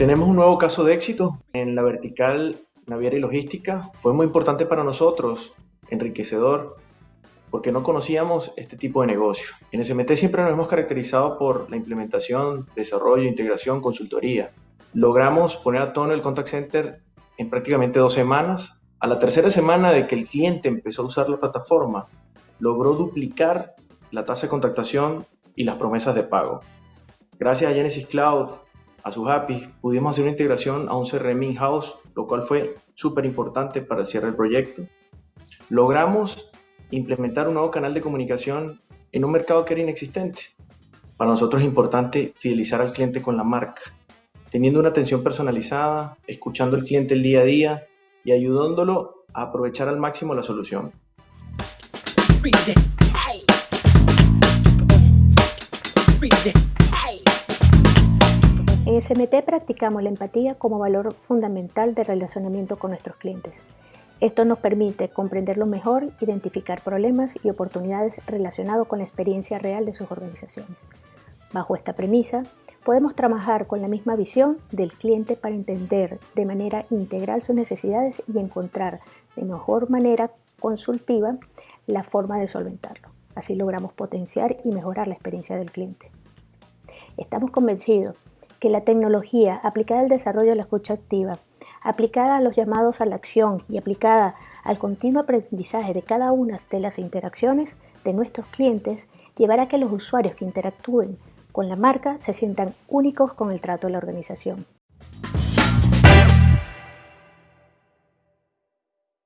Tenemos un nuevo caso de éxito en la vertical naviera y logística. Fue muy importante para nosotros, enriquecedor, porque no conocíamos este tipo de negocio. En SMT siempre nos hemos caracterizado por la implementación, desarrollo, integración, consultoría. Logramos poner a tono el contact center en prácticamente dos semanas a la tercera semana de que el cliente empezó a usar la plataforma, logró duplicar la tasa de contactación y las promesas de pago. Gracias a Genesis Cloud, a su Happy, pudimos hacer una integración a un CRM in-house, lo cual fue súper importante para el cierre del proyecto. Logramos implementar un nuevo canal de comunicación en un mercado que era inexistente. Para nosotros es importante fidelizar al cliente con la marca, teniendo una atención personalizada, escuchando al cliente el día a día y ayudándolo a aprovechar al máximo la solución. En SMT practicamos la empatía como valor fundamental de relacionamiento con nuestros clientes. Esto nos permite comprenderlo mejor, identificar problemas y oportunidades relacionados con la experiencia real de sus organizaciones. Bajo esta premisa, podemos trabajar con la misma visión del cliente para entender de manera integral sus necesidades y encontrar de mejor manera consultiva la forma de solventarlo. Así logramos potenciar y mejorar la experiencia del cliente. Estamos convencidos que la tecnología aplicada al desarrollo de la escucha activa, aplicada a los llamados a la acción y aplicada al continuo aprendizaje de cada una de las interacciones de nuestros clientes, llevará a que los usuarios que interactúen con la marca se sientan únicos con el trato de la organización.